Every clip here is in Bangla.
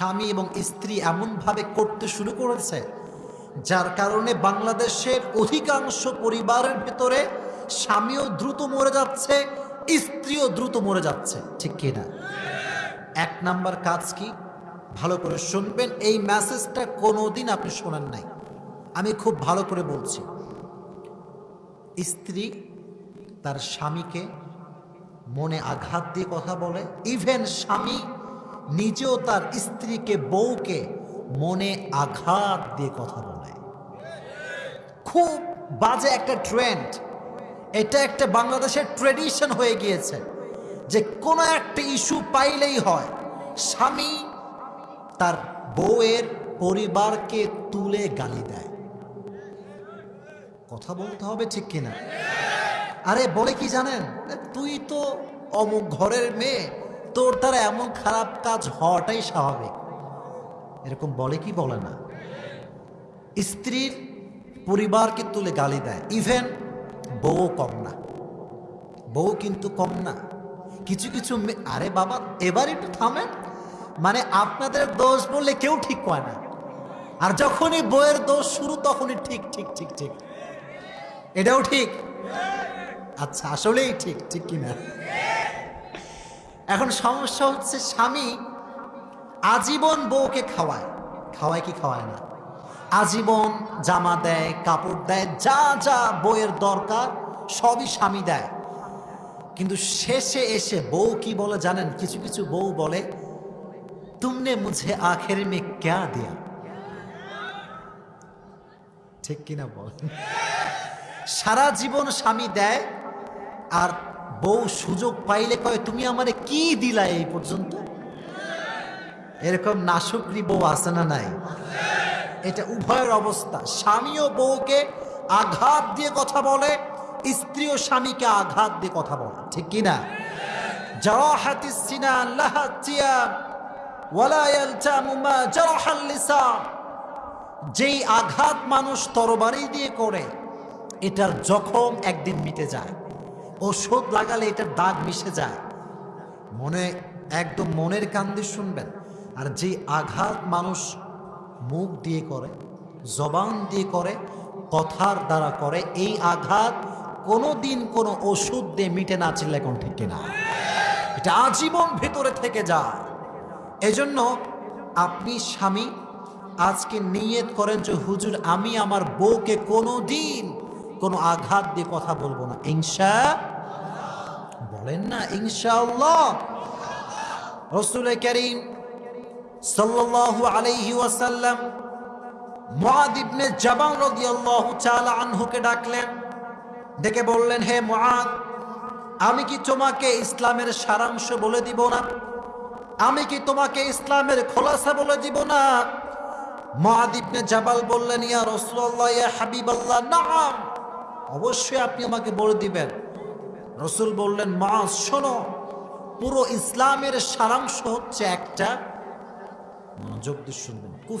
স্বামী এবং স্ত্রী এমনভাবে করতে শুরু করেছে, যার কারণে বাংলাদেশের অধিকাংশ পরিবারের ভেতরে স্বামীও দ্রুত মরে যাচ্ছে, স্ত্রীও দ্রুত মরে যাচ্ছে। ঠিক কিনা এক নাম্বার কাজ কি? ভালো করে শুনবেন, এই মেসেজটা কোনোদিন আপনি শোনেন নাই। আমি খুব ভালো করে বলছি। স্ত্রী তার স্বামীকে মনে আঘাত দিয়ে কথা বলে ইভেন স্বামী নিজেও তার স্ত্রীকে, বউকে মনে আঘাত দিয়ে কথা বলে। খুব বাজে একটা ট্রেন্ড এটা একটা বাংলাদেশের ট্রেডিশন হয়ে গিয়েছে যে কোনো একটা ইস্যু পাইলেই হয়, স্বামী তার বউয়ের পরিবারকে তুলে গালি দেয়। কথা বলতে হবে ঠিক কিনা? আরে বলে কি জানেন? তুই তো অমুক ঘরের মেয়ে তোর দ্বারা এমন খারাপ কাজ হওয়াটাই স্বাভাবিক। এরকম বলে কি বলে না। স্ত্রীর পরিবারকে তুলে গালি দেয়। ইভেন বউ কম না। বউ কিন্তু কম না। কিছু কিছু আরে বাবা, এবার একটু থামেন। মানে আপনাদের দোষ বললে কেউ ঠিক কয় না। আর যখনই বইয়ের দোষ শুরু, তখনই ঠিক ঠিক ঠিক ঠিক। এটাও ঠিক? আচ্ছা আসলেই ঠিক ঠিক কিনা? এখন সমস্যা হচ্ছে স্বামী আজীবন বউকে খাওয়ায়। খাওয়ায় কি খাওয়ায় না? আজীবন জামা দেয়, কাপড় দেয়, যা যা বইয়ের দরকার, সবই স্বামী দেয়। কিন্তু শেষে এসে বউ কি বলে জানেন? কিছু কিছু বউ বলে, তুমনে মুঝে আখের মে ক্যা দিয়া? ঠিক কিনা বল? সারা জীবন স্বামী দেয় আর বউ সুযোগ পাইলে কয়, তুমি আমারে কি দিলা এই পর্যন্ত? এরকম নাশুকরি বউ আছে না নাই? এটা উভয়ের অবস্থা। স্বামীও বউকে আঘাত দিয়ে কথা বলে, স্ত্রী ও স্বামীকে আঘাত দিয়ে কথা বলে। ঠিক কিনা যেই আঘাত মানুষ তরবারি দিয়ে করে, এটার জখম একদিন মিটে যায়। ওষুধ লাগালে এটার দাগ মিশে যায়। মনে, একদম মনের কান দিয়ে শুনবেন। আর যে আঘাত মানুষ মুখ দিয়ে করে, জবান দিয়ে করে, কথার দ্বারা করে, এই আঘাত কোনো দিন কোনো ওষুধ দিয়ে মিটে না চিল্লে কোন ঠিক কিনা। এটা আজীবন ভেতরে থেকে যায়। এজন্য আপনি স্বামী, আজকে নিয়ত করেন যে, হুজুর, আমি আমার বউকে কোনো দিন কোনো আঘাত দিয়ে কথা বলব না। ইনশা বলেন না, ইনশাআল্লাহ। রসুল করিম সাল্লাল্লাহু আলাইহি ওয়াসাল্লাম মুআদ ইবনে জাবাল রাদিয়াল্লাহু তাআলা আনহুকে ডাকলেন। ডেকে বললেন, হে মুআদ, আমি কি তোমাকে ইসলামের সারাংশ বলে দিব না? আমি কি তোমাকে ইসলামের খোলাসা বলে দিব না? মুআদ ইবনে জাবাল বললেন, ইয়া রাসূলুল্লাহ, ইয়া হাবিবাল্লাহ নাম অবশ্যই আপনি আমাকে বলে দিবেন। রসুল বললেন, মা, শোনো, পুরো ইসলামের সারাংশ হচ্ছে একটা। মনোযোগ দিয়ে শুনবেন।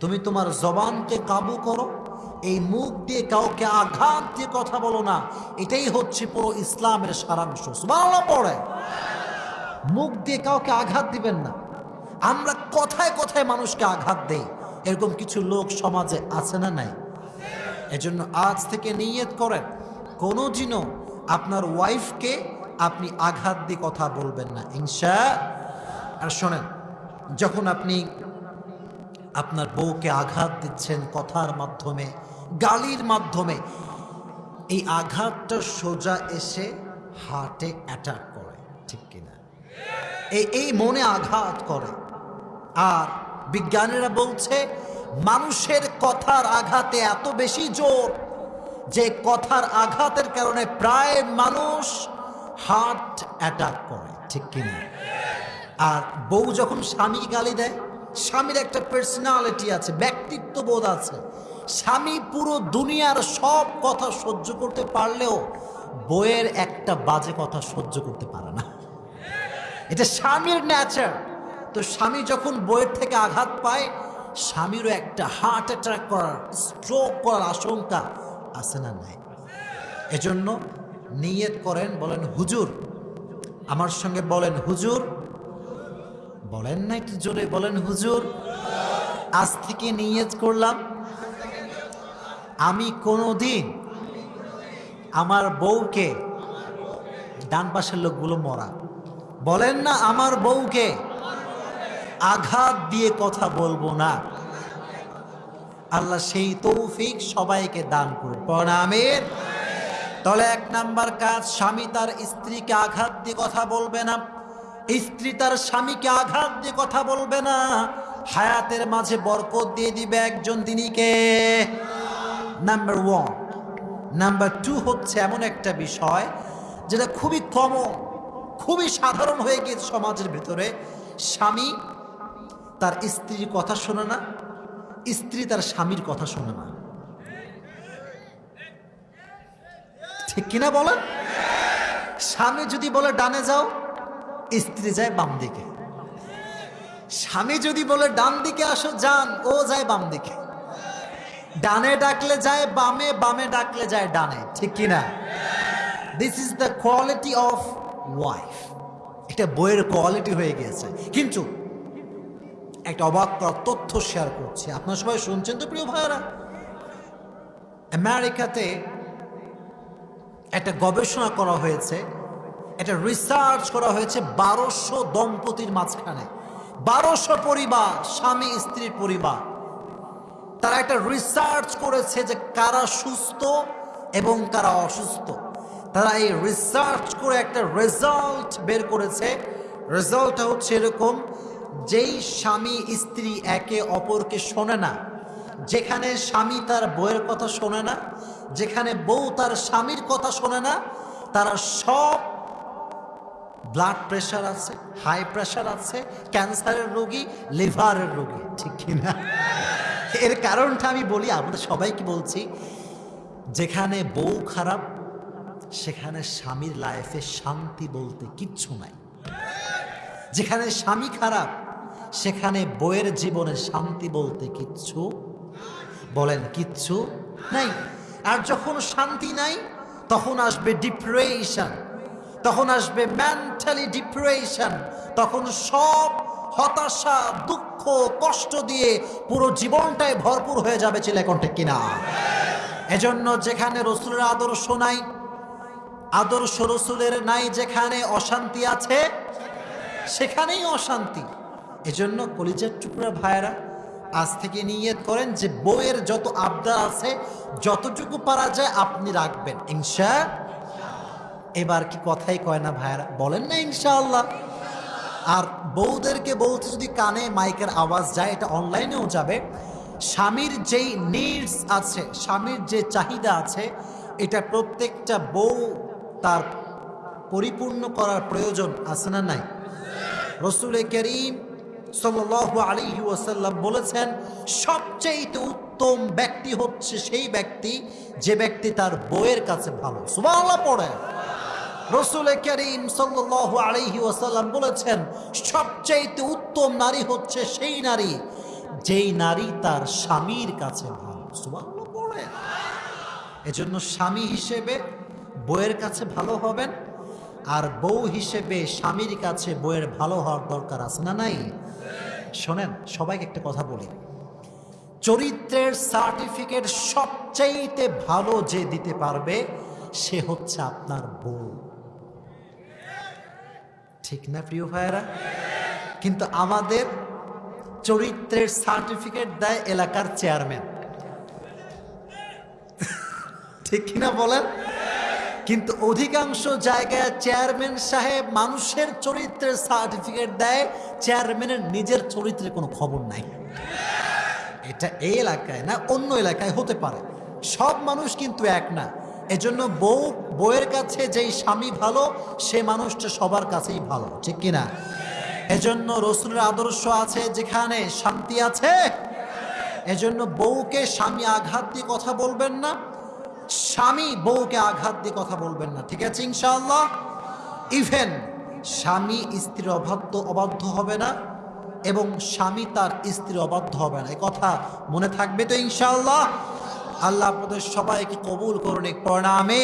তুমি তোমার জবানকে কাবু করো, এই মুখ দিয়ে কাউকে আঘাত দিয়ে কথা বলো না। এটাই হচ্ছে পুরো ইসলামের সারাংশ। পড়ে। মুখ দিয়ে কাউকে আঘাত দিবেন না। আমরা কথায় কথায় মানুষকে আঘাত দেই। এরকম কিছু লোক সমাজে আছে না নাই? এজন্য আজ থেকে নিয়ত করেন, কোনো দিনও আপনার ওয়াইফকে আপনি আঘাত দিয়ে কথা বলবেন না। ইনশা আর শোনেন, যখন আপনি আপনার বউকে আঘাত দিচ্ছেন কথার মাধ্যমে, গালির মাধ্যমে, এই আঘাতটা সোজা এসে হার্টে অ্যাটাক করে, ঠিক কিনা? এই এই মনে আঘাত করে। আর বিজ্ঞানীরা বলছে মানুষের কথার আঘাতে এত বেশি জোর যে কথার আঘাতের কারণে প্রায় মানুষ হার্ট অ্যাটাক করে, ঠিক কিনা? আর বউ যখন স্বামী গালি দেয়, স্বামীর একটা পার্সোনালিটি আছে ব্যক্তিত্ব বোধ আছে। স্বামী পুরো দুনিয়ার সব কথা সহ্য করতে পারলেও বইয়ের একটা বাজে কথা সহ্য করতে পারে না। এটা স্বামীর ন্যাচার তো স্বামী যখন বইয়ের থেকে আঘাত পায় স্বামীরও একটা হার্ট অ্যাটাক করার স্ট্রোক করার আশঙ্কা আছে না নাই? এজন্য নিয়ত করেন, বলেন, হুজুর, আমার সঙ্গে বলেন, হুজুর। বলেন না একটু জোরে, বলেন, হুজুর, আজ থেকে নিয়ত করলাম, আমি কোনো দিন আমার বউকে, ডান পাশের লোকগুলো মরা, বলেন না আমার বউকে আঘাত দিয়ে কথা বলব না। আল্লাহ সেই তৌফিক সবাইকে দান করুন। প্রণামের তাহলে এক নাম্বার কাজ, স্বামী তার স্ত্রীকে আঘাত দিয়ে কথা বলবে না। স্ত্রী তার স্বামীকে আঘাত দিয়ে কথা বলবে না। হায়াতের মাঝে বরকত দিয়ে দিবে একজন দিনীকে। Number one. নাম্বার টু হচ্ছে এমন একটা বিষয় যেটা খুবই কমন, খুবই সাধারণ হয়ে গিয়েছে সমাজের ভিতরে। স্বামী তার স্ত্রীর কথা শোনে না, স্ত্রী তার স্বামীর কথা শোনে না। ঠিক কিনা বলেন? স্বামী যদি বলে, ডানে যাও, স্ত্রী যায় বাম দিকে। স্বামী যদি বলে, ডান দিকে আসো, যান, ও যায় বাম দিকে। ডানে ডাকলে যায় বামে বামে ডাকলে যায় ডানে। ঠিক কিনা? This is the quality of wife এটা বইয়ের কোয়ালিটি হয়ে গিয়েছে। কিন্তু একটা অবাক করার তথ্য শেয়ার করছি। আপনার সবাই শুনছেন তো, প্রিয় ভাইয়েরা? আমেরিকাতে একটা গবেষণা করা হয়েছে, একটা রিসার্চ করা হয়েছে বারোশো দম্পতির মাঝখানে। বারোশো পরিবার, স্বামী স্ত্রীর পরিবার। তারা একটা রিসার্চ করেছে যে কারা সুস্থ এবং কারা অসুস্থ। তারা এই রিসার্চ করে একটা রেজাল্ট বের করেছে। রেজাল্টটা হচ্ছে এরকম যেই স্বামী স্ত্রী একে অপরকে শোনে না, যেখানে স্বামী তার বউয়ের কথা শোনে না, যেখানে বউ তার স্বামীর কথা শোনে না, তারা সব ব্লাড প্রেশার আছে হাই প্রেশার আছে ক্যান্সারের রোগী লিভারের রোগী, ঠিক কিনা এর কারণটা আমি বলি, আমরা সবাইকে বলছি, যেখানে বউ খারাপ, সেখানে স্বামীর লাইফে শান্তি বলতে কিচ্ছু নাই। যেখানে স্বামী খারাপ, সেখানে বইয়ের জীবনে শান্তি বলতে কিচ্ছু বলেন কিচ্ছু নাই। আর যখন শান্তি নাই, তখন আসবে ডিপ্রেশন তখন আসবে মেন্টালি ডিপ্রেশন তখন সব হতাশা, দুঃখ, কষ্ট দিয়ে পুরো জীবনটাই ভরপুর হয়ে যাবে চিলেকণ্ঠে কিনা। এজন্য যেখানে রসুলের আদর্শ নাই, আদর্শ রসুলের নাই যেখানে অশান্তি আছে সেখানেই অশান্তি। এজন্য কলিজার টুকরা ভাইয়েরা আজ থেকে নিয়ত করেন যে বইয়ের যত আবদার আছে, যতটুকু পারা যায় আপনি রাখবেন। ইনশা এবার কি কথাই কয় না ভাইয়েরা? বলেন না ইনশাআল্লাহ। আর বউদেরকে বলতে যদি কানে মাইকের আওয়াজ যায়, এটা অনলাইনেও যাবে। স্বামীর যেই নিডস আছে, স্বামীর যে চাহিদা আছে, এটা প্রত্যেকটা বউ তার পরিপূর্ণ করার প্রয়োজন আছে না নাই? রসুল করিম সাল্লাল্লাহু আলাইহি ওয়াসাল্লাম বলেছেন সবচেয়ে উত্তম ব্যক্তি হচ্ছে সেই ব্যক্তি যে ব্যক্তি তার বইয়ের কাছে ভালো। সুবহানাল্লাহ পড়ে। রসুল করিম সাল্লাল্লাহু আলাইহি ওয়াসাল্লাম বলেছেন সবচেয়ে উত্তম নারী হচ্ছে সেই নারী যেই নারী তার স্বামীর কাছে ভালো। সুবহানাল্লাহ পড়ে। এজন্য স্বামী হিসেবে বউয়ের কাছে ভালো হবেন আর বউ হিসেবে স্বামীর কাছে বউয়ের ভালো হওয়ার দরকার আছে না নাই? শোনেন, সবাইকে একটা কথা বলি। চরিত্রের সার্টিফিকেট সবচাইতে ভালো যে দিতে পারবে, সে হচ্ছে আপনার বউ। ঠিক না প্রিয় ভাইয়েরা? কিন্তু আমাদের চরিত্রের সার্টিফিকেট দেয় এলাকার চেয়ারম্যান ঠিক কিনা বলেন? কিন্তু অধিকাংশ জায়গায় চেয়ারম্যান সাহেব মানুষের চরিত্রের সার্টিফিকেট দেয়, চেয়ারম্যানের নিজের চরিত্রের কোনো খবর নাই। এটা এই এলাকায় না, অন্য এলাকায় হতে পারে। সব মানুষ কিন্তু এক না। এজন্য বউ, বউয়ের কাছে যেই স্বামী ভালো, সে মানুষটা সবার কাছেই ভালো, ঠিক কিনা? এজন্য রসুলের আদর্শ আছে যেখানে শান্তি আছে। এজন্য বউকে স্বামী আঘাত দিয়ে কথা বলবেন না স্বামী বউকে আঘাত দিয়ে কথা বলবেন না, ঠিক আছে ইনশাআল্লাহ? ইভেন স্বামী স্ত্রীর অবাধ্য অবাধ্য হবে না এবং স্বামী তার স্ত্রীর অবাধ্য হবে না এই কথা মনে থাকবে তো ইনশাআল্লাহ? আল্লাহ আপনাদের সবাইকে কবুল করুন, এক প্রণামে